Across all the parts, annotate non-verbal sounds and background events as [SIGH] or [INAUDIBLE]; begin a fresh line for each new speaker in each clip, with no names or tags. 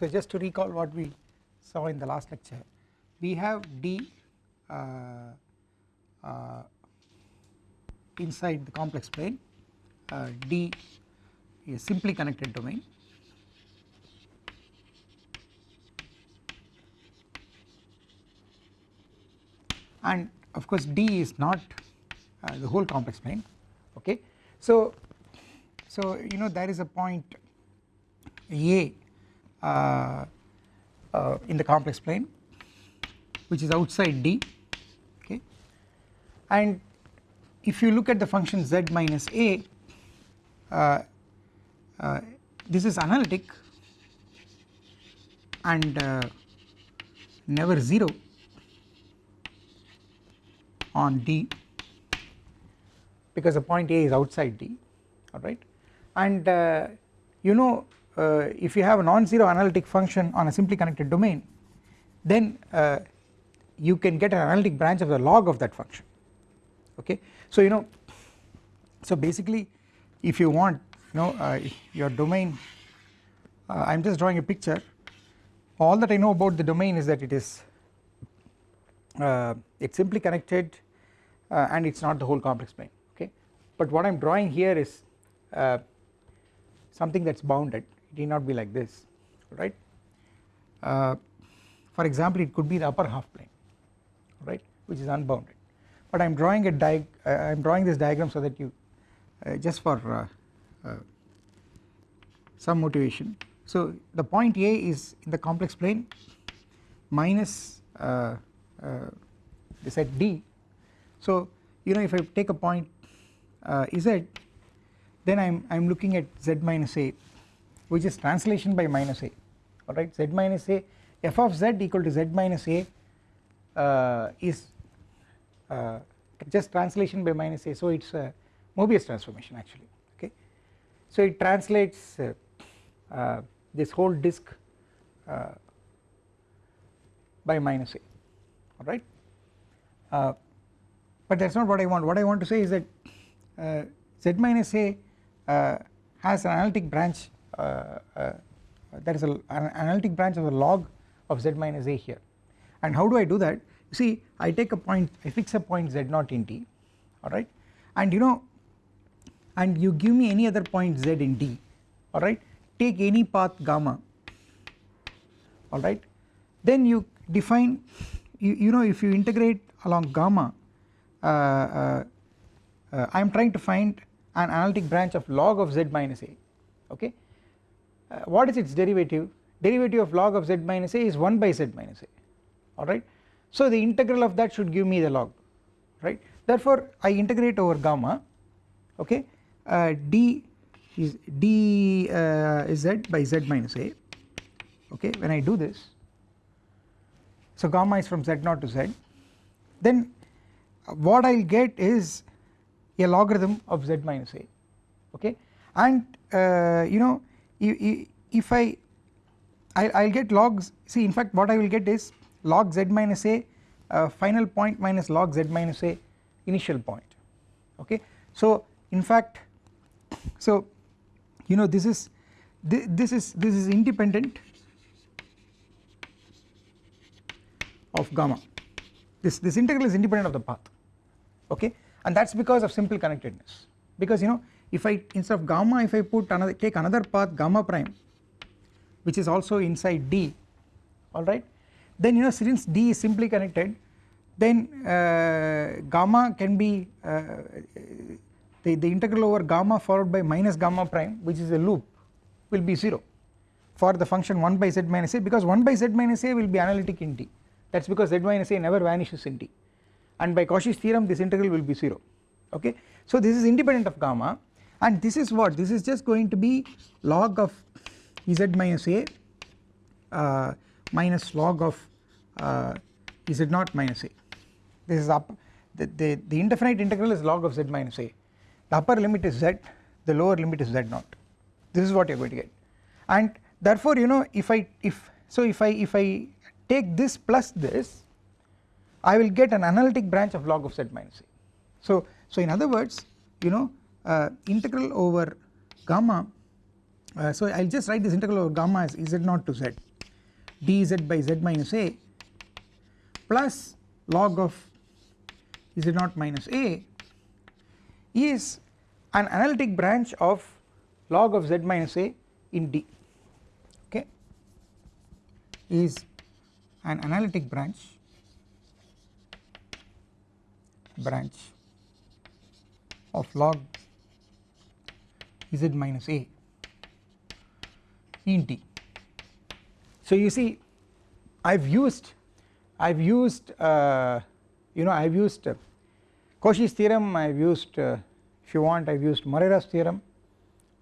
So just to recall what we saw in the last lecture we have D uh, uh, inside the complex plane uh, D is simply connected domain. And of course D is not uh, the whole complex plane okay? So so you know there is a point A in the complex plane which is outside D okay? And if you look at the function z minus a uh, uh, this is analytic and uh, never 0 on D because the point A is outside D alright and uh, you know uh, if you have a non-zero analytic function on a simply connected domain then uh, you can get an analytic branch of the log of that function. Okay? So you know so basically if you want you know uh, your domain uh, I am just drawing a picture. All that I know about the domain is that it is uh, it's simply connected uh, and it's not the whole complex plane. Okay? But what I'm drawing here is something that's bounded it need not be like this right? Uh, for example it could be the upper half plane right which is unbounded. But I am drawing a diag uh, I am drawing this diagram so that you uh, just for uh, uh, some motivation. So the point A is in the complex plane minus uh, the set D. So you know if I take a point Z then I am I am looking at Z minus A which is translation by minus a. Alright z minus a f of z equal to z minus a uh, is uh, just translation by minus a. So it is a Mobius transformation actually. Okay. So it translates uh, uh this whole disk uh, by minus a. Alright uh, but that is not what I want. What I want to say is that z minus a has an analytic branch there is a, an analytic branch of the log of z minus a here. And how do I do that? You see I take a point I fix a point z naught in D alright? And you know and you give me any other point z in D alright? Take any path gamma alright? Then you define you, you know if you integrate along gamma uh, uh, uh, I am trying to find an analytic branch of log of z minus a okay? uh, what is its derivative? Derivative of log of z minus a is 1 by z minus a. Alright so the integral of that should give me the log right? Therefore I integrate over gamma okay? Uh, d is d uh, is z by z minus a okay? When I do this so gamma is from z naught to z. Then what I will get is a logarithm of z minus a okay? And uh, you know if I I will get logs see in fact what I will get is log z minus a uh, final point minus log z minus a initial point okay. So in fact so you know this is this, this is this is independent of gamma. This this integral is independent of the path okay? And that is because of simple connectedness. Because you know if I instead of gamma if I put another take another path gamma prime which is also inside D alright then you know since D is simply connected then uh, gamma can be uh, the, the integral over gamma followed by minus gamma prime which is a loop will be 0 for the function 1 by z minus a because 1 by z minus a will be analytic in D. That is because z minus a never vanishes in D. And by Cauchy's theorem this integral will be 0 okay. So this is independent of gamma and this is what this is just going to be log of z minus a uh, minus log of uh, z naught minus a. This is up the, the, the indefinite integral is log of z minus a. The upper limit is z the lower limit is z naught. This is what you are going to get. And therefore you know if I if so if I if I take this plus this I will get an analytic branch of log of z minus a. So so in other words you know integral over gamma uh, so I will just write this integral over gamma as z naught to z dz by z minus a plus log of z naught minus a is an analytic branch of log of z minus a in d okay is an analytic branch branch of log z minus a. In d so you see I have used I have used uh, you know I have used uh, Cauchy's theorem I have used uh, if you want I have used Morera's theorem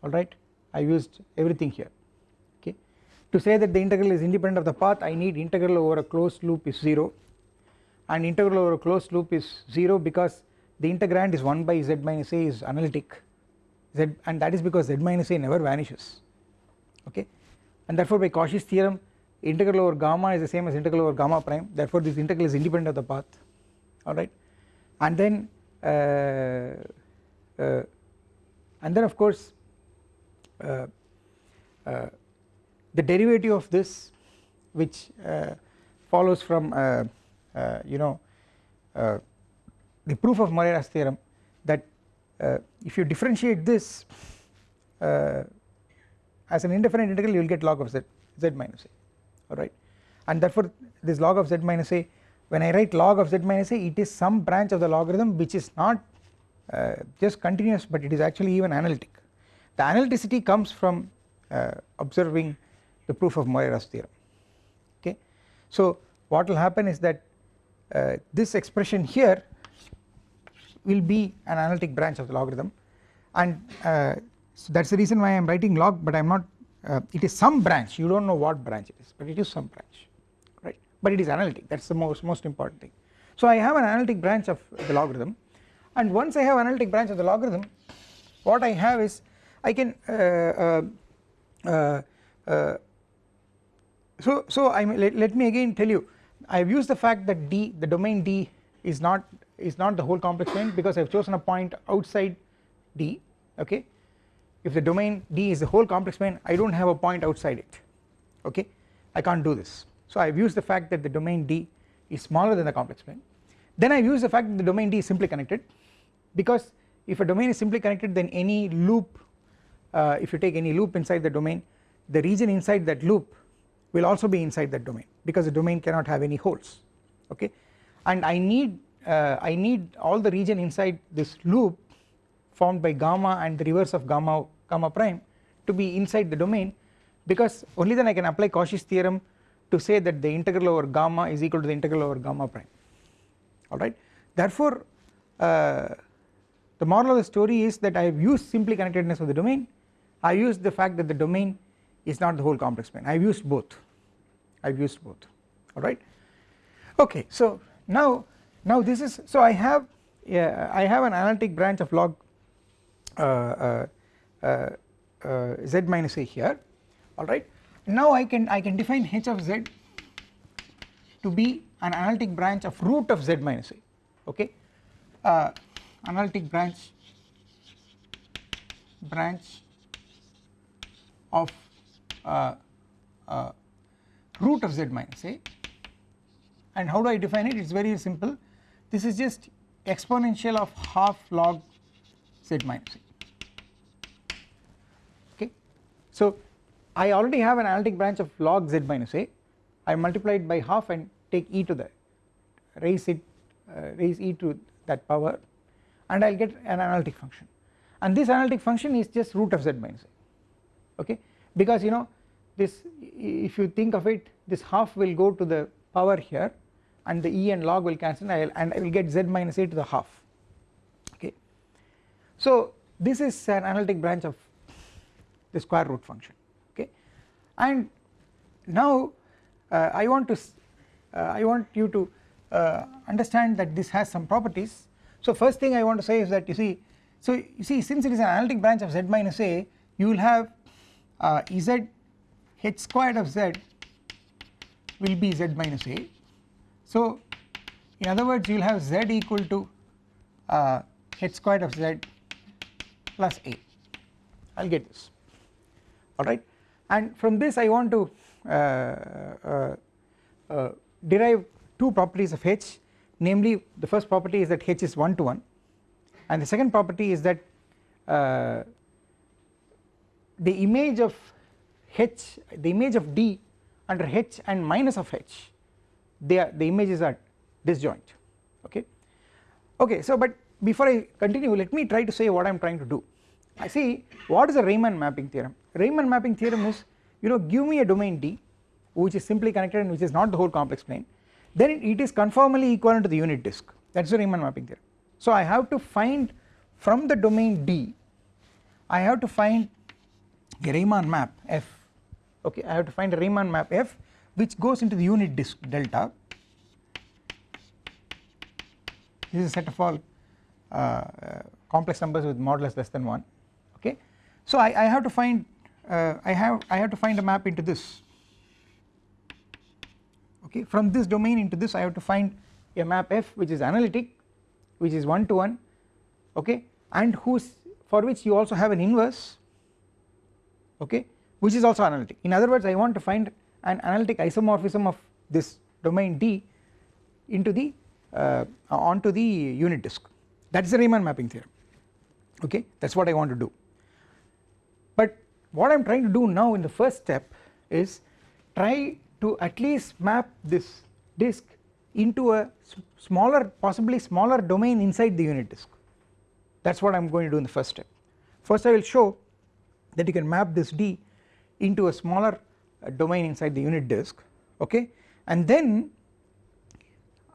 alright I have used everything here okay? To say that the integral is independent of the path I need integral over a closed loop is 0 and integral over a closed loop is 0 because the integrand is 1 by z minus a is analytic z and that is because z minus a never vanishes. Okay? And therefore by Cauchy's theorem integral over gamma is the same as integral over gamma prime. Therefore this integral is independent of the path. Alright? And then uh, uh, and then of course uh, uh the derivative of this which uh, follows from uh, you know the proof of Morera's theorem that if you differentiate this as an indefinite integral you will get log of z z minus a alright? And therefore this log of z minus a when I write log of z minus a it is some branch of the logarithm which is not uh, just continuous but it is actually even analytic. The analyticity comes from uh, observing the proof of Morera's theorem okay? So what will happen is that uh, this expression here will be an analytic branch of the logarithm. And uh, so that is the reason why I am writing log but I am not uh, it is some branch. You do not know what branch it is but it is some branch right? But it is analytic. That is the most most important thing. So I have an analytic branch of the logarithm. And once I have analytic branch of the logarithm what I have is I can uh, uh, uh, uh so so I let, let me again tell you I have used the fact that D the domain D is not is not the whole complex plane because I have chosen a point outside D okay? If the domain D is the whole complex plane I do not have a point outside it okay? I cannot do this. So I have used the fact that the domain D is smaller than the complex plane. Then I have used the fact that the domain D is simply connected because if a domain is simply connected then any loop uh, if you take any loop inside the domain the region inside that loop will also be inside that domain because the domain cannot have any holes okay? And I need uh, I need all the region inside this loop formed by gamma and the reverse of gamma gamma prime to be inside the domain because only then I can apply Cauchy's theorem to say that the integral over gamma is equal to the integral over gamma prime. Alright therefore uh, the moral of the story is that I have used simply connectedness of the domain. I used the fact that the domain is not the whole complex plane. I have used both. I have used both. Alright okay so now now this is so I have yeah, I have an analytic branch of log uh, uh, uh, z minus a here. Alright now I can I can define h of z to be an analytic branch of root of z minus a. Okay. Analytic branch branch of uh, uh, root of z minus a. And how do I define it? It is very simple this is just exponential of half log z minus a. So I already have an analytic branch of log z minus a. I multiply it by half and take e to the raise it uh, raise e to that power and I will get an analytic function. And this analytic function is just root of z minus a. Okay? Because you know this if you think of it this half will go to the power here and the e and log will cancel and I will get z minus a to the half. Okay. So this is an analytic branch of the square root function. Okay. And now uh, I want to uh, I want you to uh, understand that this has some properties. So first thing I want to say is that you see so you see since it is an analytic branch of z minus a you will have uh, z h squared of z will be z minus a so in other words you will have z equal to uh, h squared of z plus a. I will get this. Alright? And from this I want to uh, uh, uh, derive two properties of H. Namely the first property is that H is 1 to 1 and the second property is that uh, the image of H the image of D under H and minus of H they are the images are disjoint. Okay? Okay so but before I continue let me try to say what I am trying to do. I see what is a Riemann mapping theorem? Riemann mapping theorem is you know give me a domain D which is simply connected and which is not the whole complex plane. Then it is conformally equivalent to the unit disk. That is the Riemann mapping theorem. So I have to find from the domain D I have to find a Riemann map F. Okay I have to find a Riemann map F which goes into the unit disk delta. This is a set of all uh, uh, complex numbers with modulus less than 1 okay. So I, I have to find uh, I have I have to find a map into this. Okay from this domain into this I have to find a map F which is analytic which is 1 to 1 okay? And whose for which you also have an inverse okay? Which is also analytic. In other words I want to find an analytic isomorphism of this domain D into the uh, onto the unit disk. That is the Riemann mapping theorem. Okay? That is what I want to do. But what I am trying to do now in the first step is try to at least map this disk into a smaller possibly smaller domain inside the unit disk. That is what I am going to do in the first step. First I will show that you can map this D into a smaller domain inside the unit disk okay? And then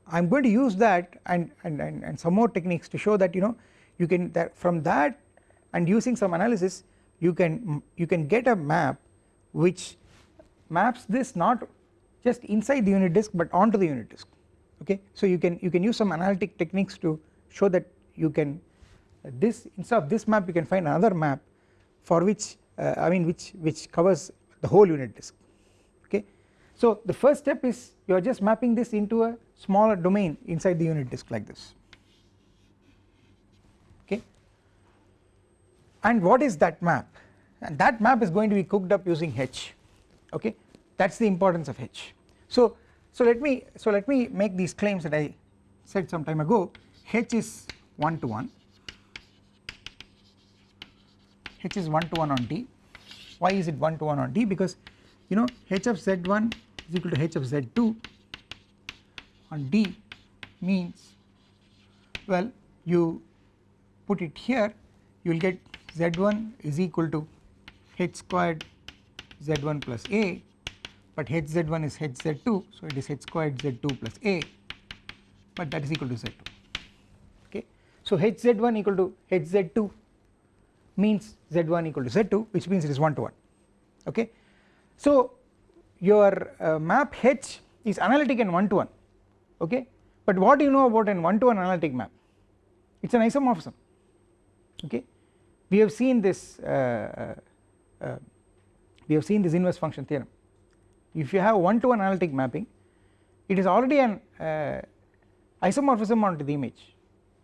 I am going to use that and, and, and, and some more techniques to show that you know you can that from that and using some analysis you can you can get a map which maps this not just inside the unit disk but onto the unit disk okay? So you can you can use some analytic techniques to show that you can uh, this instead of this map you can find another map for which uh, I mean which which covers the whole unit disk okay? So the first step is you are just mapping this into a smaller domain inside the unit disk like this okay? And what is that map? And that map is going to be cooked up using H okay? That is the importance of H. So so let me so let me make these claims that I said some time ago. H is 1 to 1 H is 1 to 1 on D why is it 1 to 1 on D because you know H of Z1 is equal to H of Z2 on D means well you put it here you will get Z1 is equal to H squared Z1 plus A but Hz1 is Hz2 so it is H squared Z2 plus A but that is equal to Z2 okay. So Hz1 equal to Hz2 means Z1 equal to Z2 which means it is 1 to 1 okay. So your uh, map H is analytic and 1 to 1 okay? But what do you know about an 1 to 1 analytic map? It is an isomorphism. Okay? We have seen this uh, uh, uh we have seen this inverse function theorem. If you have 1 to 1 analytic mapping it is already an uh, isomorphism onto the image.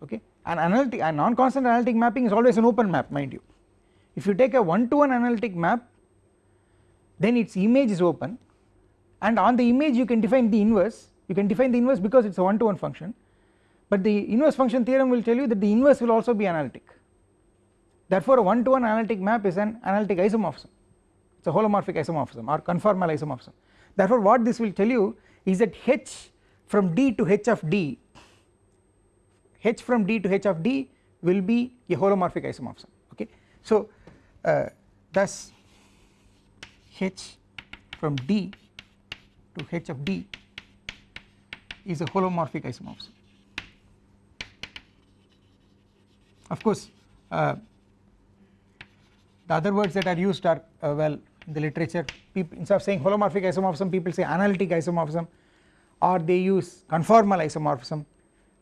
Okay an analytic a non-constant analytic mapping is always an open map mind you. If you take a 1 to 1 analytic map then its image is open. And on the image you can define the inverse. You can define the inverse because it is a 1 to 1 function. But the inverse function theorem will tell you that the inverse will also be analytic. Therefore a 1 to 1 analytic map is an analytic isomorphism. It is a holomorphic isomorphism or conformal isomorphism. Therefore what this will tell you is that H from D to H of D H from D to H of D will be a holomorphic isomorphism okay. So uh, thus H from D to H of D is a holomorphic isomorphism of course uh, the other words that are used are uh, well in the literature people instead of saying holomorphic isomorphism people say analytic isomorphism or they use conformal isomorphism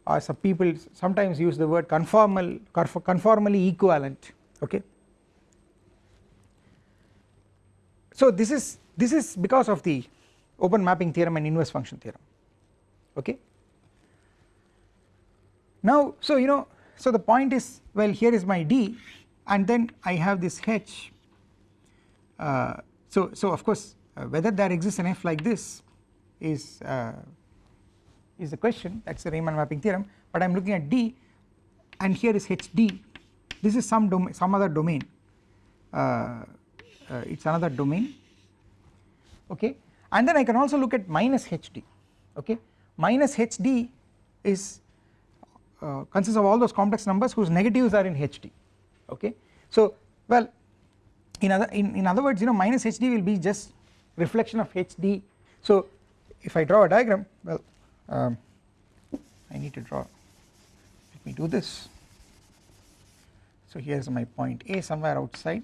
or some people sometimes use the word conformal conformally equivalent okay. So this is this is because of the open mapping theorem and inverse function theorem okay. Now so you know so the point is well here is my D and then I have this H uh, so so of course uh, whether there exists an F like this is uh, is the question. That is the Riemann mapping theorem. But I am looking at D and here is HD this is some domain some other domain. Uh, uh, it is another domain. Okay? And then I can also look at minus HD okay? Minus HD is uh, consists of all those complex numbers whose negatives are in HD okay. So well in other in, in other words you know minus HD will be just reflection of HD so if I draw a diagram well um, I need to draw. Let me do this. So here is my point A somewhere outside.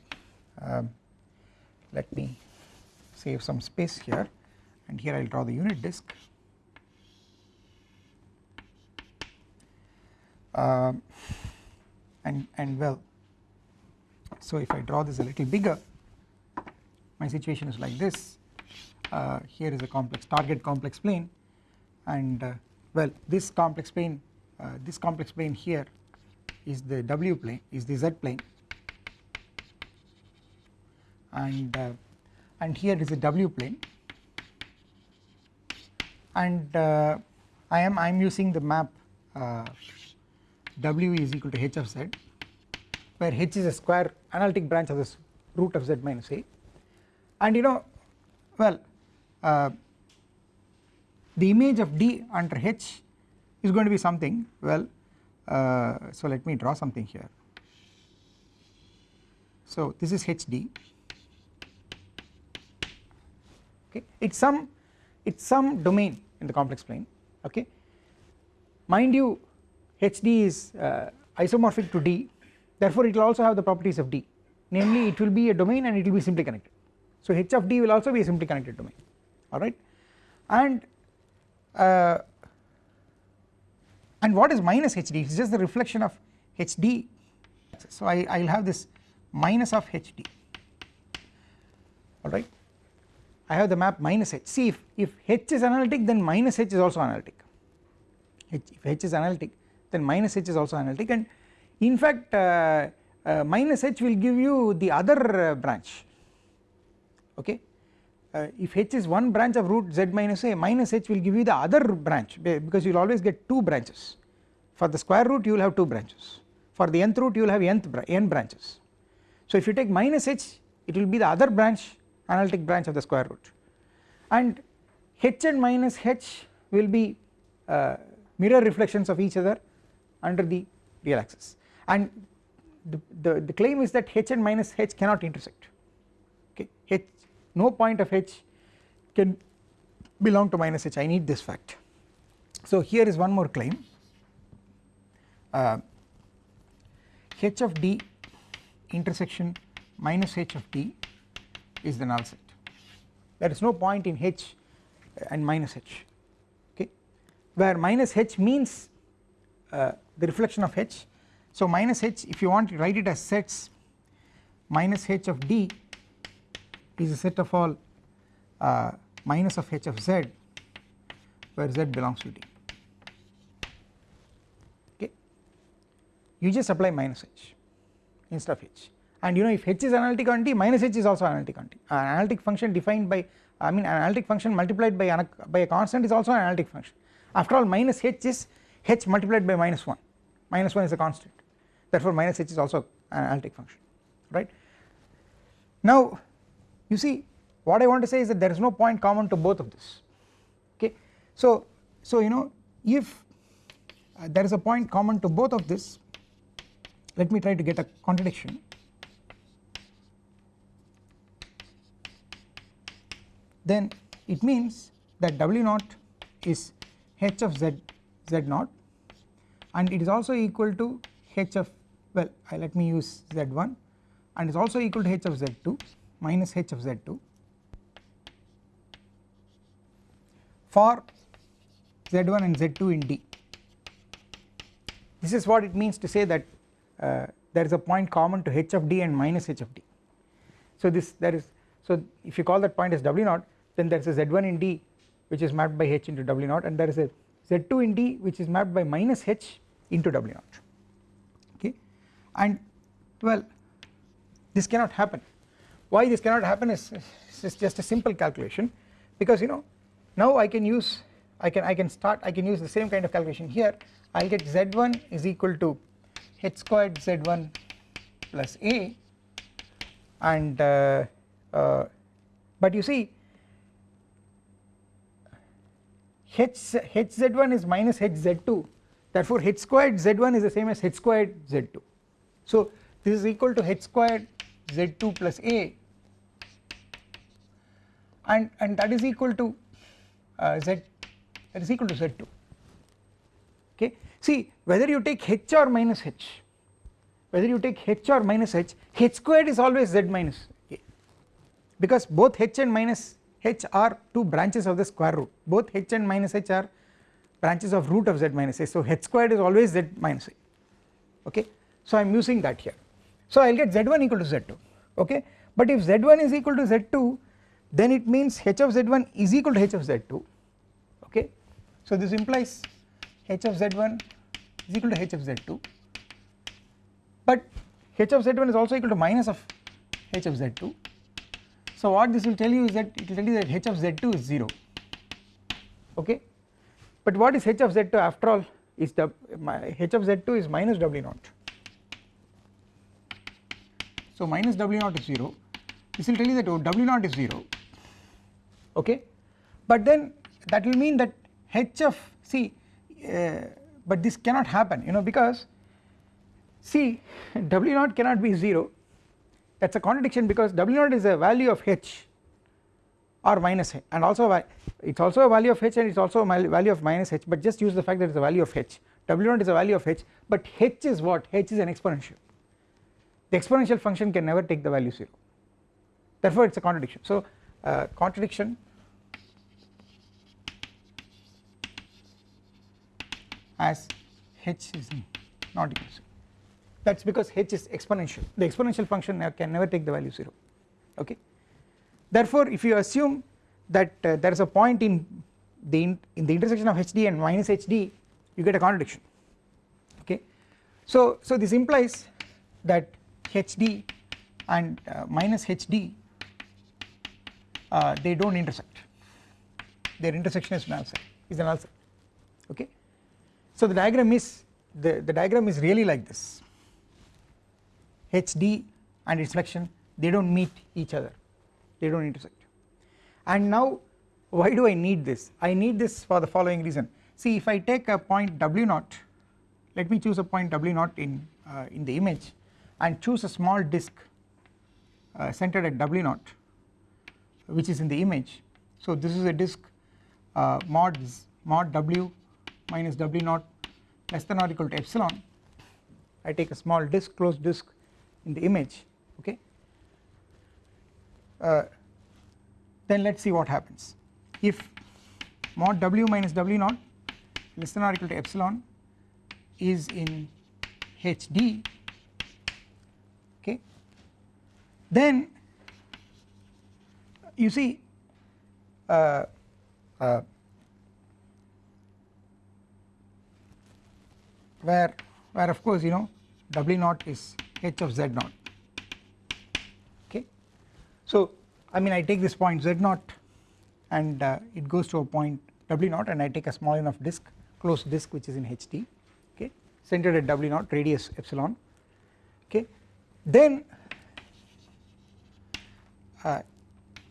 Um, let me save some space here. And here I will draw the unit disk. Um, and and well so if I draw this a little bigger my situation is like this. Uh, here is a complex target complex plane and uh, well this complex plane uh, this complex plane here is the W plane is the Z plane. And uh, and here is a W plane. And uh, I am I am using the map uh, W is equal to h of z where h is a square analytic branch of this root of z minus a. And you know well uh, the image of d under h is going to be something. Well uh, so let me draw something here. So this is hd okay. It's some it's some domain in the complex plane. Okay. Mind you hd is uh, isomorphic to d. Therefore it will also have the properties of d. Namely it will be a domain and it will be simply connected. So h of d will also be a simply connected domain. Alright and uh, and what is minus hd it is just the reflection of hd so I will have this minus of hd alright I have the map minus h. See if, if h is analytic then minus h is also analytic. H, if h is analytic then minus h is also analytic. And in fact uh, uh, minus h will give you the other uh, branch. Okay uh, if h is one branch of root z minus a minus h will give you the other branch because you will always get 2 branches. For the square root you will have 2 branches. For the nth root you will have nth n branches. So if you take minus h it will be the other branch analytic branch of the square root. And h and minus h will be uh, mirror reflections of each other under the real axis. And the, the, the claim is that h and minus h cannot intersect. Okay? H no point of h can belong to minus h. I need this fact. So here is one more claim. Uh, h of d intersection minus h of d is the null set. There is no point in h and minus h okay? Where minus h means uh, the reflection of h. So minus h if you want to write it as sets minus h of d is a set of all uh, minus of h of z where z belongs to d. Okay? You just apply minus h instead of h. And you know if h is analytic on d minus h is also analytic on d an analytic function defined by I mean an analytic function multiplied by, an, by a constant is also an analytic function. After all minus h is h multiplied by minus 1 minus 1 is a constant. Therefore minus h is also an analytic function right? Now you see what I want to say is that there is no point common to both of this. Okay? So so you know if uh, there is a point common to both of this let me try to get a contradiction. Then it means that W naught is h of z z naught and it is also equal to h of well uh, let me use z1 and is also equal to h of z2 minus h of z2 for z1 and z2 in D. This is what it means to say that uh, there is a point common to h of D and minus h of D. So this there is so if you call that point as W 0 then there is a z1 in D which is mapped by h into W 0 and there is a z2 in D which is mapped by minus h into W 0 okay and well this cannot happen why this cannot happen is, is just a simple calculation. Because you know now I can use I can I can start I can use the same kind of calculation here. I will get z1 is equal to h squared z1 plus a. And uh, uh, but you see h hz1 is minus hz2 therefore h squared z1 is the same as h squared z2 so this is equal to h squared z2 plus a and and that is equal to uh, z that is equal to z2 okay? See whether you take h or minus h whether you take h or minus h h squared is always z minus. A because both h and minus h are two branches of the square root. Both h and minus h are branches of root of z minus a so h squared is always z minus a okay? So I am using that here. So I will get z1 equal to z2 okay? But if z1 is equal to z2 then it means h of z1 is equal to h of z2 okay? So this implies h of z1 is equal to h of z2 but h of z1 is also equal to minus of h of z2 so what this will tell you is that it will tell you that h of z2 is 0 okay? But what is h of z2 after all is the h of z2 is minus w naught. So minus w naught is 0 this will tell you that oh, w naught is 0 okay? But then that will mean that h of see uh, but this cannot happen you know because see w naught cannot be 0 that is a contradiction because w naught is a value of h or minus h. And also it is also a value of h and it is also a value of minus h. But just use the fact that it is a value of h. W naught is a value of h but h is what? H is an exponential. The exponential function can never take the value 0 therefore it is a contradiction. So uh, contradiction. As h is not equal to 0 that is because h is exponential. The exponential function can never take the value 0 okay? Therefore if you assume that uh, there is a point in the in, in the intersection of hd and minus hd you get a contradiction. Okay? So so this implies that hd and uh, minus hd uh, they do not intersect. Their intersection is null set is a null set okay. So the diagram is the, the diagram is really like this. HD and reflection they do not meet each other. They do not intersect. And now why do I need this? I need this for the following reason. See if I take a point W naught let me choose a point W naught in uh, in the image and choose a small disk uh, centered at W naught which is in the image. So this is a disk uh, mod mod W minus W naught less than or equal to epsilon. I take a small disk closed disk in the image okay? Uh, then let us see what happens. If mod W minus W naught less than or equal to epsilon is in HD okay? Then you see uh, uh, where where of course you know W naught is h of z naught. Okay. So I mean I take this point z naught and uh, it goes to a point W naught and I take a small enough disk closed disk which is in HD okay? Centered at W naught radius epsilon okay? Then uh,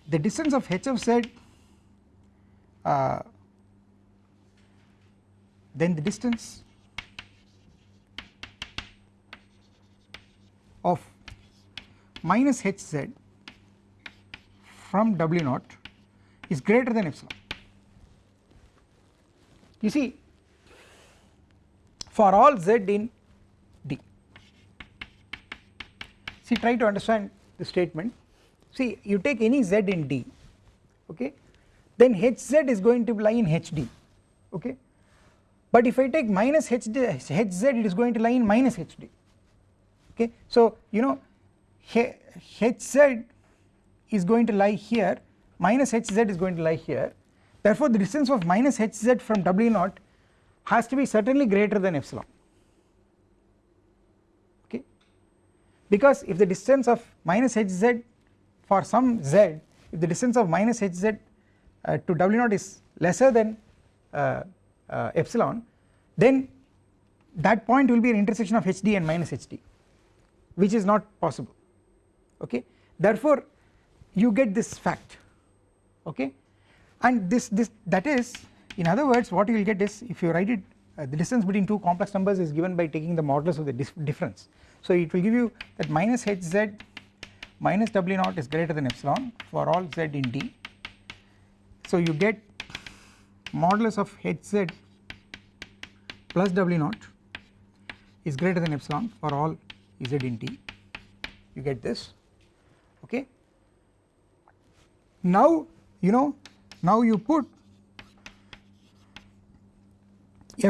the distance of h of z uh, then the distance of minus hz from w naught is greater than epsilon. You see for all z in D see try to understand the statement see you take any z in D okay? Then hz is going to lie in hd okay? But if I take minus hd, hz it is going to lie in minus hd okay? So you know hz is going to lie here minus hz is going to lie here. Therefore the distance of minus hz from w naught has to be certainly greater than epsilon okay? Because if the distance of minus hz for some z if the distance of minus hz uh, to w naught is lesser than uh, uh, epsilon then that point will be an intersection of hd and minus hd which is not possible. Okay? Therefore you get this fact. Okay? And this this that is in other words what you will get is if you write it uh, the distance between two complex numbers is given by taking the modulus of the difference. So it will give you that minus hz minus w naught is greater than epsilon for all z in D. So you get modulus of hz plus w naught is greater than epsilon for all z in D you get this. Okay. Now you know now you put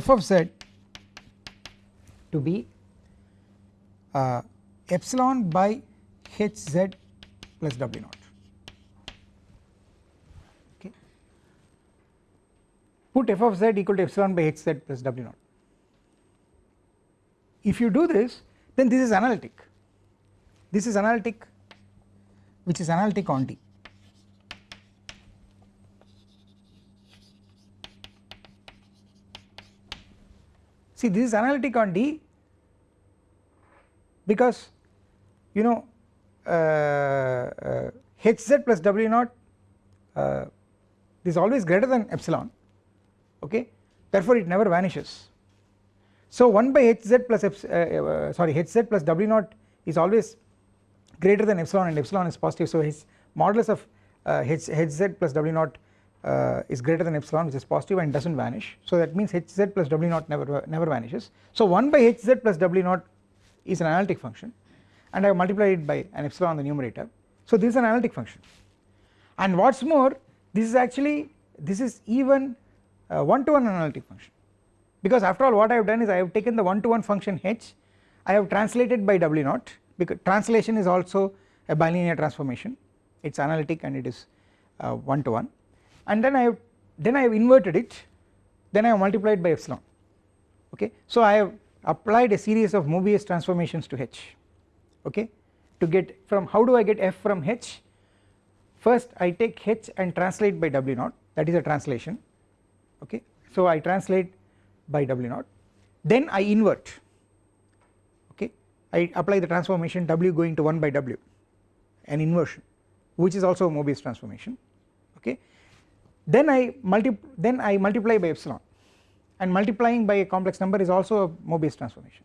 f of z to be uh, epsilon by hz plus w naught. Okay. Put f of z equal to epsilon by hz plus w naught. If you do this then this is analytic. This is analytic which is analytic on D. See this is analytic on D because you know uh, uh, hz plus w naught uh, is always greater than epsilon okay? Therefore it never vanishes. So 1 by hz plus uh, sorry hz plus w naught is always greater than epsilon and epsilon is positive. So his modulus of uh, h, plus w naught uh, is greater than epsilon which is positive and does not vanish. So that means hz plus w naught never never vanishes. So 1 by hz plus w naught is an analytic function and I have multiplied it by an epsilon on the numerator. So this is an analytic function. And what is more this is actually this is even one to one analytic function. Because after all what I have done is I have taken the one to one function h I have translated by w naught because translation is also a bilinear transformation. It is analytic and it is uh, one to one and then I have then I have inverted it then I have multiplied by epsilon. Okay? So I have applied a series of Mobius transformations to h okay to get from how do I get f from h? First I take h and translate by w naught. That is a translation. Okay so I translate by W naught. Then I invert. Okay I apply the transformation W going to 1 by W an inversion which is also a Mobius transformation. Okay then I multi then I multiply by epsilon. And multiplying by a complex number is also a Mobius transformation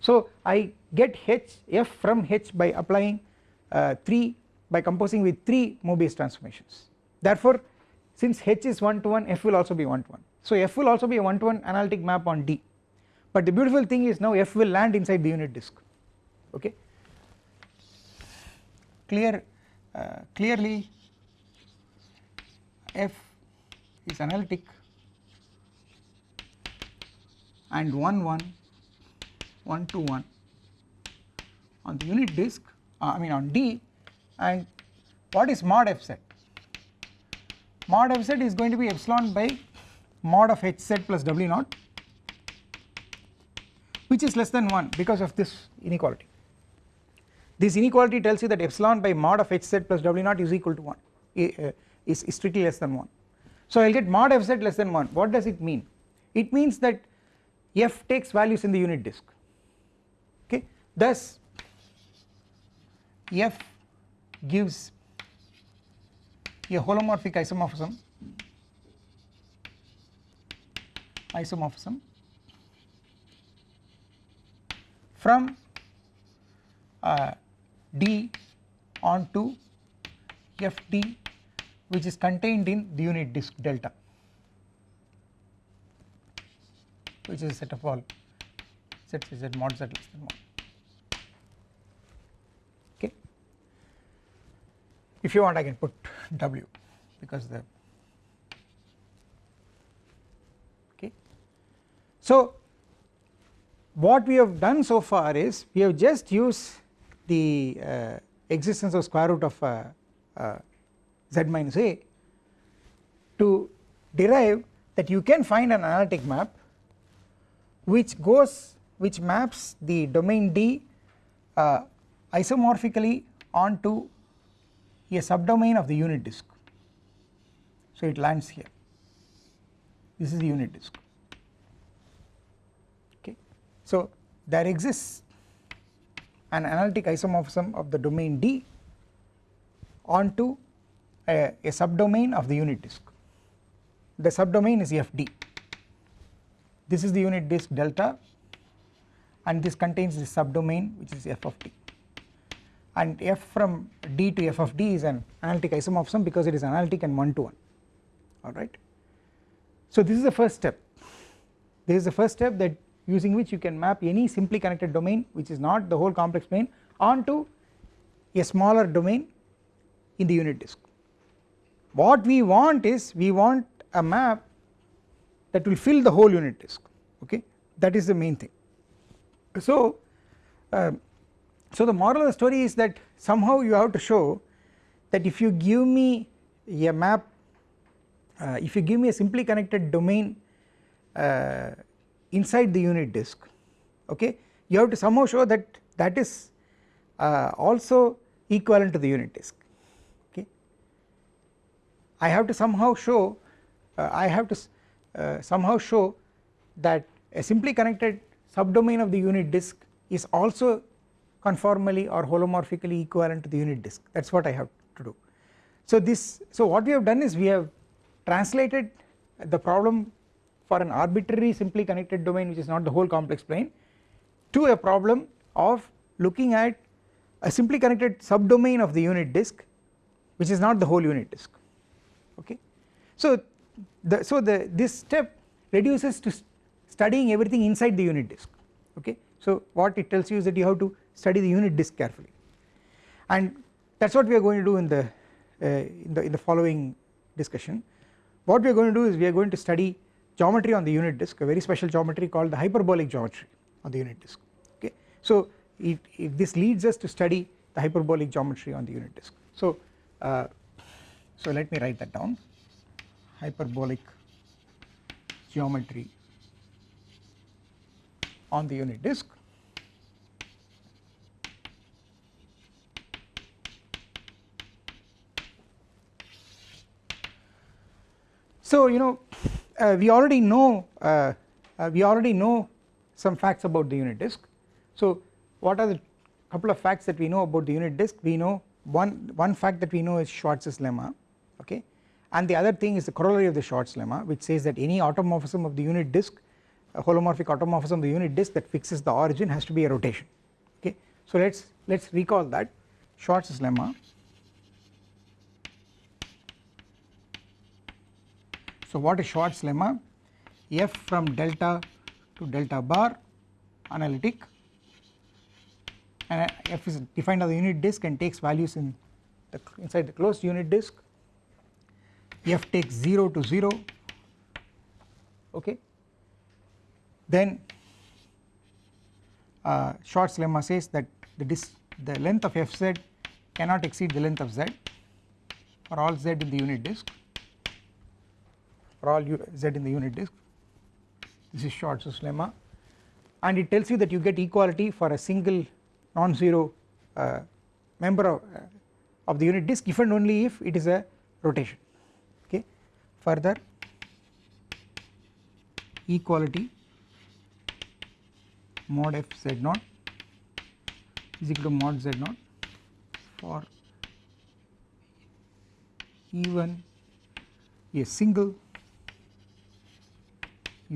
so I get H f from H by applying uh, 3 by composing with 3 Mobius transformations. Therefore since H is 1 to 1 f will also be 1 to 1 so f will also be a one to one analytic map on D. But the beautiful thing is now f will land inside the unit disk. Okay? Clear uh, clearly f is analytic and 1 1 1 to 1 on the unit disk uh, I mean on D and what is mod fz mod fz is going to be epsilon by mod of hz plus w naught which is less than 1 because of this inequality. This inequality tells you that epsilon by mod of hz plus w naught is equal to 1 uh, is, is strictly less than 1. So I will get mod fz less than 1 what does it mean? It means that f takes values in the unit disk thus f gives a holomorphic isomorphism isomorphism from uh, D onto Fd which is contained in the unit disk delta which is a set of all z z mod z less than 1. If you want I can put W because the okay. So what we have done so far is we have just used the uh, existence of square root of uh, uh, z minus a to derive that you can find an analytic map which goes which maps the domain D uh, isomorphically onto a subdomain of the unit disk. So it lands here. This is the unit disk. Okay. So there exists an analytic isomorphism of the domain D onto a, a subdomain of the unit disk. The subdomain is FD this is the unit disk delta and this contains the subdomain which is f of d and f from d to f of d is an analytic isomorphism because it is analytic and one to one alright. So this is the first step this is the first step that using which you can map any simply connected domain which is not the whole complex plane onto a smaller domain in the unit disk. What we want is we want a map that will fill the whole unit disk okay that is the main thing. So uh, so the moral of the story is that somehow you have to show that if you give me a map uh, if you give me a simply connected domain uh, inside the unit disk okay you have to somehow show that that is uh, also equivalent to the unit disk okay. I have to somehow show uh, I have to uh, somehow show that a simply connected subdomain of the unit disk is also conformally or holomorphically equivalent to the unit disk that is what I have to do. So this so what we have done is we have translated the problem for an arbitrary simply connected domain which is not the whole complex plane to a problem of looking at a simply connected subdomain of the unit disk which is not the whole unit disk okay. So the so the this step reduces to studying everything inside the unit disk okay so what it tells you is that you have to study the unit disk carefully. And that is what we are going to do in the uh, in the in the following discussion. What we are going to do is we are going to study geometry on the unit disk a very special geometry called the hyperbolic geometry on the unit disk. Okay? So it this leads us to study the hyperbolic geometry on the unit disk. So uh, so let me write that down. Hyperbolic geometry on the unit disk So you know uh, we already know uh, uh, we already know some facts about the unit disk. So what are the couple of facts that we know about the unit disk we know one one fact that we know is Schwarz's lemma okay and the other thing is the corollary of the Schwarz lemma which says that any automorphism of the unit disk holomorphic automorphism of the unit disk that fixes the origin has to be a rotation okay. So let us let us recall that Schwarz's lemma So what is Schwarz lemma? F from delta to delta bar analytic. And F is defined as the unit disk and takes values in the inside the closed unit disk. F takes 0 to 0 okay. Then uh, Schwarz lemma says that the disk the length of Fz cannot exceed the length of Z for all Z in the unit disk for all z in the unit disk. This is Schwarz's lemma and it tells you that you get equality for a single non-zero uh, member of, uh, of the unit disk if and only if it is a rotation. Okay. Further equality mod f z naught is equal to mod z naught for even a single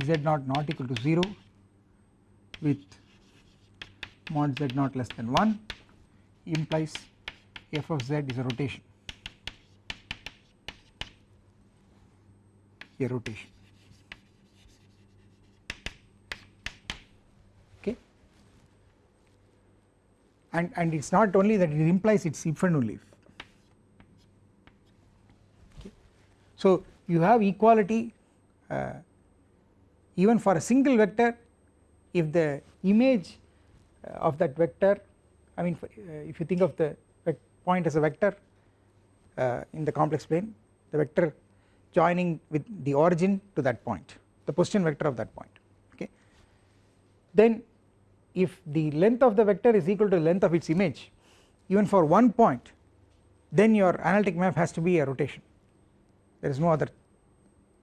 z naught not equal to 0 with mod z naught less than 1 implies f of z is a rotation a rotation. Okay? And and it is not only that it implies it is if and only if So you have equality uh, even for a single vector if the image uh, of that vector I mean uh, if you think of the point as a vector uh, in the complex plane the vector joining with the origin to that point the position vector of that point okay? Then if the length of the vector is equal to the length of its image even for one point then your analytic map has to be a rotation. There is no other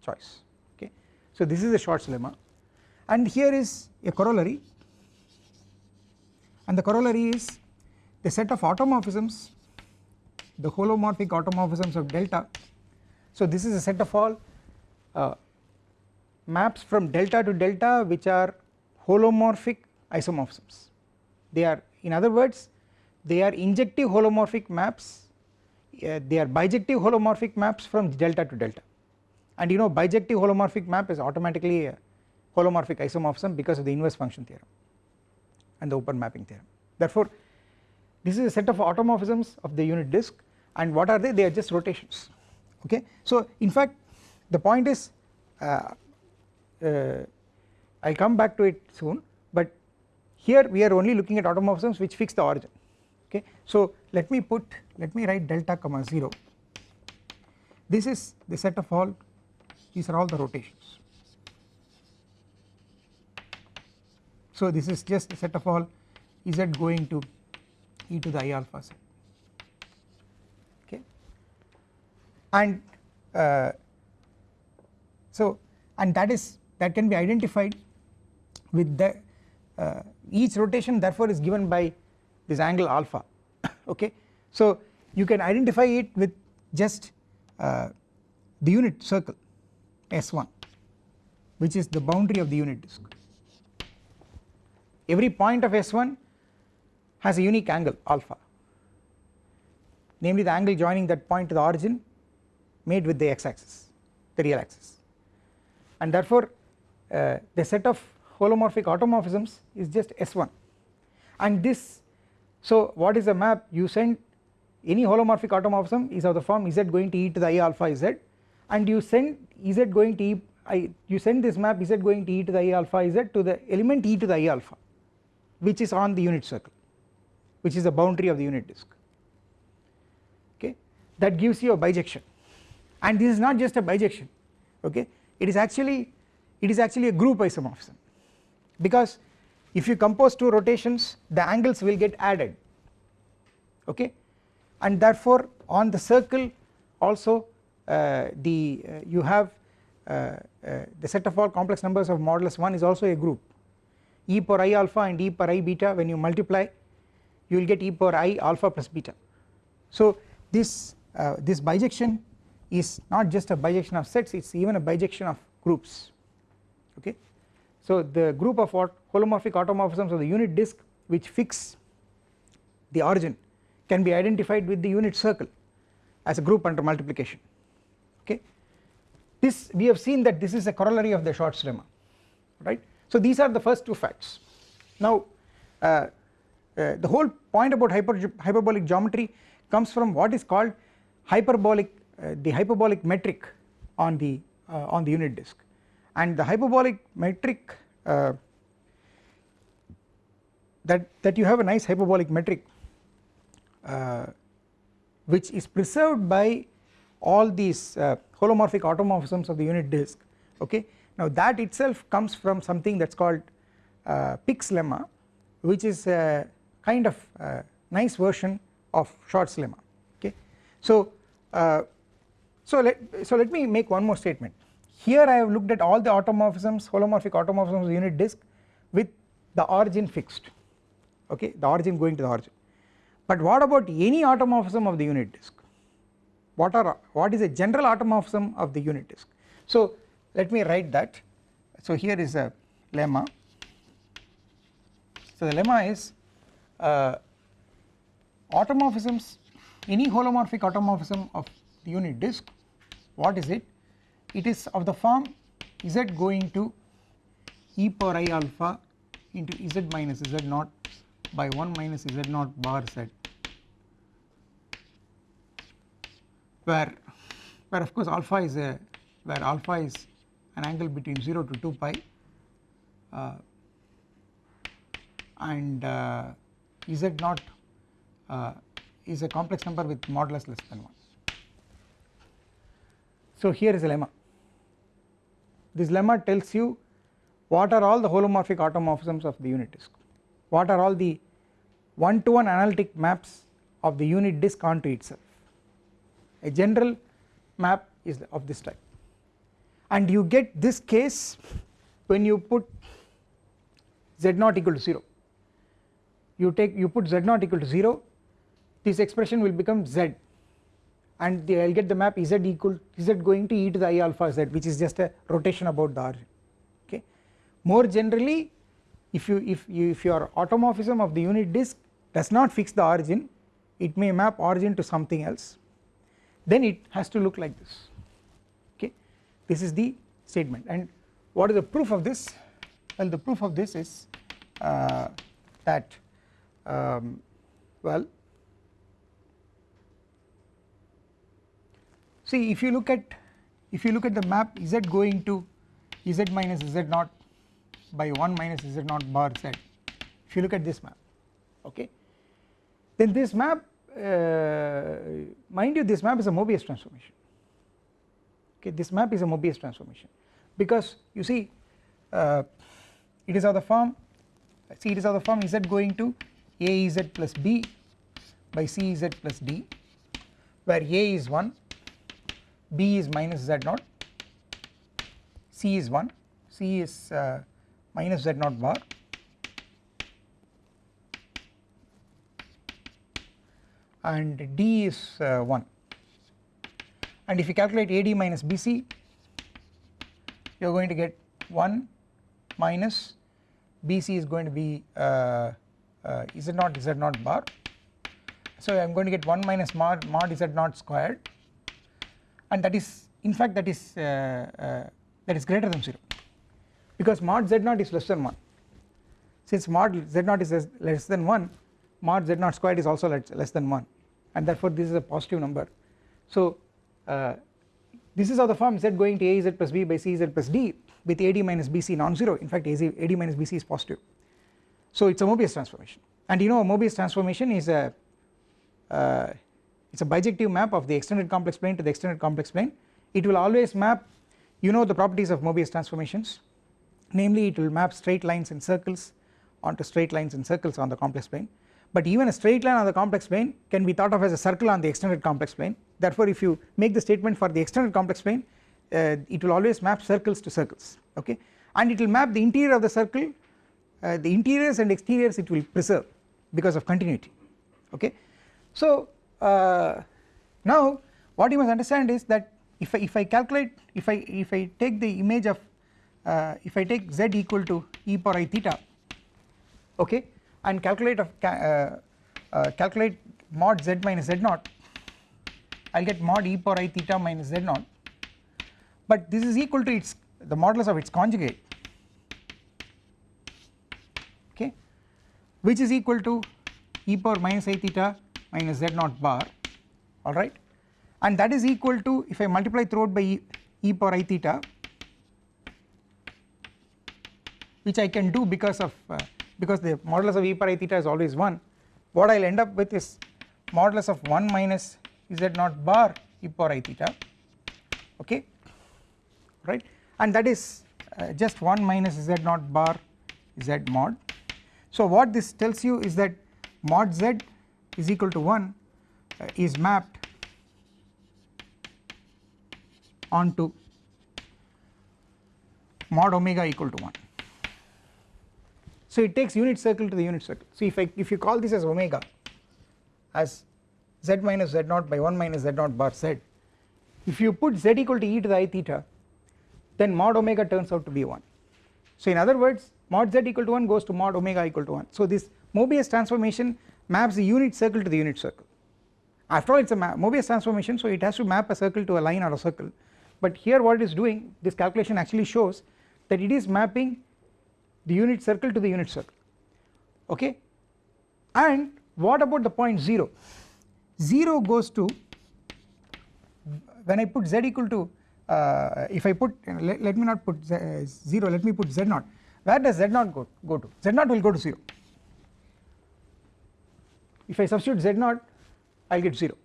choice so this is the Schwarz lemma and here is a corollary. And the corollary is the set of automorphisms the holomorphic automorphisms of delta. So this is a set of all uh, maps from delta to delta which are holomorphic isomorphisms. They are in other words they are injective holomorphic maps. Uh, they are bijective holomorphic maps from delta to delta and you know bijective holomorphic map is automatically a holomorphic isomorphism because of the inverse function theorem and the open mapping theorem. Therefore this is a set of automorphisms of the unit disk and what are they? They are just rotations. Okay? So in fact the point is uh, uh, I will come back to it soon but here we are only looking at automorphisms which fix the origin. Okay? So let me put let me write delta comma 0 this is the set of all these are all the rotations. So this is just a set of all z going to e to the i alpha set okay. And uh, so and that is that can be identified with the uh, each rotation therefore is given by this angle alpha. [COUGHS] Okay. So you can identify it with just uh, the unit circle S1 which is the boundary of the unit disk. Every point of S1 has a unique angle alpha. Namely the angle joining that point to the origin made with the x axis the real axis. And therefore uh, the set of holomorphic automorphisms is just S1 and this so what is the map? You send any holomorphic automorphism is of the form z going to e to the i alpha z and you send z going to e I, you send this map z going to e to the i alpha? Z to the element e to the i alpha which is on the unit circle which is the boundary of the unit disk. Okay? That gives you a bijection. And this is not just a bijection. Okay? It is actually it is actually a group isomorphism. Because if you compose two rotations the angles will get added. Okay? And therefore on the circle also the uh, you have uh, uh the set of all complex numbers of modulus 1 is also a group. E power i alpha and e power i beta when you multiply you will get e power i alpha plus beta. So this uh, this bijection is not just a bijection of sets it is even a bijection of groups. Okay. So the group of what holomorphic automorphisms of the unit disk which fix the origin can be identified with the unit circle as a group under multiplication this we have seen that this is a corollary of the Schwarz lemma right? So these are the first two facts. Now uh, uh, the whole point about hyper, hyperbolic geometry comes from what is called hyperbolic uh, the hyperbolic metric on the uh, on the unit disk. And the hyperbolic metric uh, that that you have a nice hyperbolic metric uh, which is preserved by all these holomorphic automorphisms of the unit disk okay? Now that itself comes from something that is called uh, Pick's lemma which is a kind of uh, nice version of Schwarz lemma okay? So uh, so let so let me make one more statement. Here I have looked at all the automorphisms holomorphic automorphisms of the unit disk with the origin fixed okay? The origin going to the origin. But what about any automorphism of the unit disk what are what is a general automorphism of the unit disk? So let me write that. So here is a lemma. So the lemma is uh, automorphisms any holomorphic automorphism of the unit disk what is it? It is of the form z going to e power i alpha into z minus z naught by 1 minus z naught bar z where where of course alpha is a where alpha is an angle between 0 to 2 pi uh, and uh, z naught uh, is a complex number with modulus less than 1. So here is a lemma. This lemma tells you what are all the holomorphic automorphisms of the unit disk. What are all the one to one analytic maps of the unit disk onto itself a general map is of this type. And you get this case when you put z naught equal to 0 you take you put z naught equal to 0 this expression will become z. And I will get the map z equal z going to e to the i alpha z which is just a rotation about the origin okay. More generally if you if you if your automorphism of the unit disk does not fix the origin it may map origin to something else then it has to look like this. Okay? This is the statement. And what is the proof of this? Well the proof of this is uh, that um, well see if you look at if you look at the map z going to z minus z naught by 1 minus z naught bar z if you look at this map okay? Then this map mind you this map is a Mobius transformation. Okay this map is a Mobius transformation. Because you see uh, it is of the form see it is of the form z going to a z plus b by c z plus d where a is 1 b is minus z naught c is 1 c is uh, minus z naught bar and d is uh, 1 and if you calculate AD minus BC you are going to get 1 minus BC is going to be uh, uh, Z naught Z naught bar? So I am going to get 1 minus mod, mod Z naught squared? And that is in fact that is uh, uh, that is greater than 0 because mod Z naught is less than 1 since mod Z naught is less than 1 mod z naught squared is also less than 1 and therefore this is a positive number. So uh, this is how the form z going to a z plus b by c z plus d with ad minus bc non-zero. In fact ad minus bc is positive. So it is a Mobius transformation. And you know a Mobius transformation is a uh, it is a bijective map of the extended complex plane to the extended complex plane. It will always map you know the properties of Mobius transformations. Namely it will map straight lines and circles onto straight lines and circles on the complex plane but even a straight line on the complex plane can be thought of as a circle on the extended complex plane. Therefore if you make the statement for the extended complex plane uh, it will always map circles to circles okay? And it will map the interior of the circle uh, the interiors and exteriors it will preserve because of continuity okay. So uh, now what you must understand is that if I, if I calculate if I if I take the image of uh, if I take z equal to e power i theta okay and calculate of uh, uh, calculate mod z minus z naught. I will get mod e power i theta minus z naught. But this is equal to its the modulus of its conjugate. Okay? Which is equal to e power minus i theta minus z naught bar. Alright? And that is equal to if I multiply throughout by e, e power i theta which I can do because of uh, because the modulus of e power i theta is always 1 what I will end up with is modulus of 1 minus z naught bar e power i theta. Okay? Right? And that is uh, just 1 minus z naught bar z mod. So what this tells you is that mod z is equal to 1 uh, is mapped onto mod omega equal to 1 so it takes unit circle to the unit circle. So if I if you call this as omega as z minus z naught by 1 minus z naught bar z if you put z equal to e to the i theta then mod omega turns out to be 1 so in other words mod z equal to 1 goes to mod omega equal to 1 so this Mobius transformation maps the unit circle to the unit circle. After all it is a Mobius transformation so it has to map a circle to a line or a circle. But here what it is doing this calculation actually shows that it is mapping the unit circle to the unit circle. Okay? And what about the point 0 0 goes to when I put z equal to uh, if I put let, let me not put z, uh, 0 let me put z naught. Where does z naught go, go to? Z naught will go to 0 if I substitute z naught I will get 0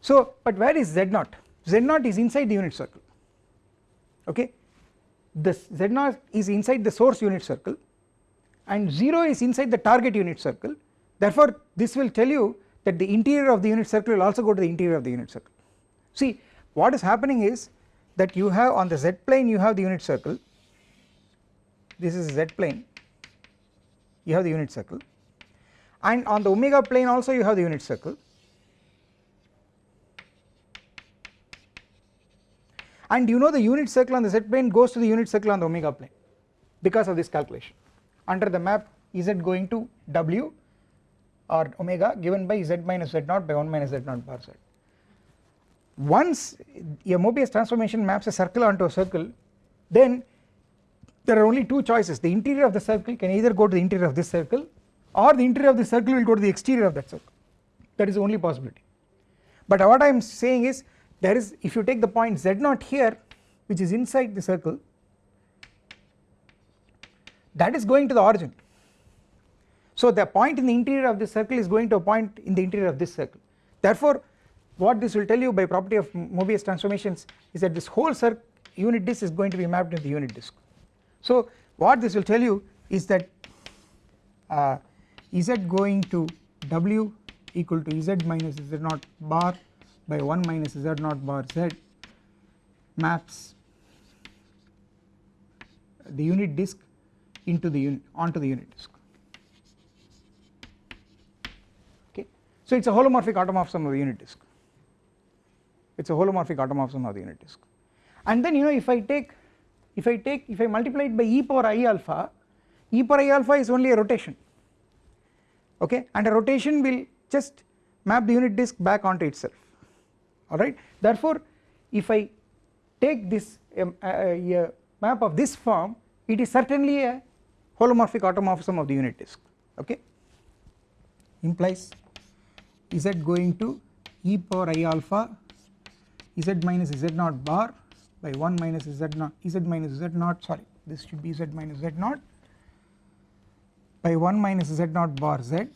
so but where is z naught? Z naught is inside the unit circle. Okay the z naught is inside the source unit circle and 0 is inside the target unit circle. Therefore this will tell you that the interior of the unit circle will also go to the interior of the unit circle. See what is happening is that you have on the z plane you have the unit circle. This is z plane. You have the unit circle. And on the omega plane also you have the unit circle and you know the unit circle on the z plane goes to the unit circle on the omega plane because of this calculation under the map z going to w or omega given by z minus z naught by 1 minus z naught bar z. Once a Mobius transformation maps a circle onto a circle then there are only two choices the interior of the circle can either go to the interior of this circle or the interior of the circle will go to the exterior of that circle that is the only possibility. But what I am saying is there is if you take the point z naught here which is inside the circle that is going to the origin. So the point in the interior of this circle is going to a point in the interior of this circle. Therefore what this will tell you by property of Mobius transformations is that this whole unit disk is going to be mapped into the unit disk. So what this will tell you is that uh, z going to w equal to z minus z naught bar by 1 minus z naught bar z maps the unit disk into the unit onto the unit disk. Okay? So it is a holomorphic automorphism of the unit disk. It is a holomorphic automorphism of the unit disk. And then you know if I take if I take if I multiply it by e power i alpha e power i alpha is only a rotation. Okay? And a rotation will just map the unit disk back onto itself alright therefore if I take this um, a map of this form it is certainly a holomorphic automorphism of the unit disk. Okay? Implies z going to e power i alpha z minus z naught bar by 1 minus z naught z minus z naught sorry this should be z minus z naught by 1 minus z naught bar z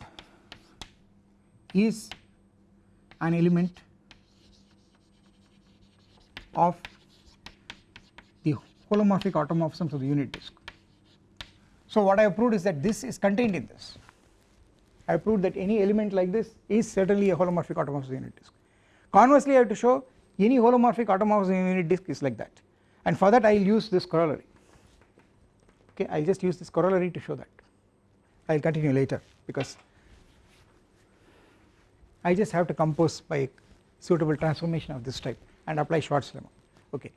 is an element of the holomorphic automorphisms of the unit disk. So what I have proved is that this is contained in this. I have proved that any element like this is certainly a holomorphic automorphism of the unit disk. Conversely I have to show any holomorphic automorphism in unit disk is like that. And for that I will use this corollary. Okay I will just use this corollary to show that. I will continue later because I just have to compose by suitable transformation of this type and apply Schwarz lemma okay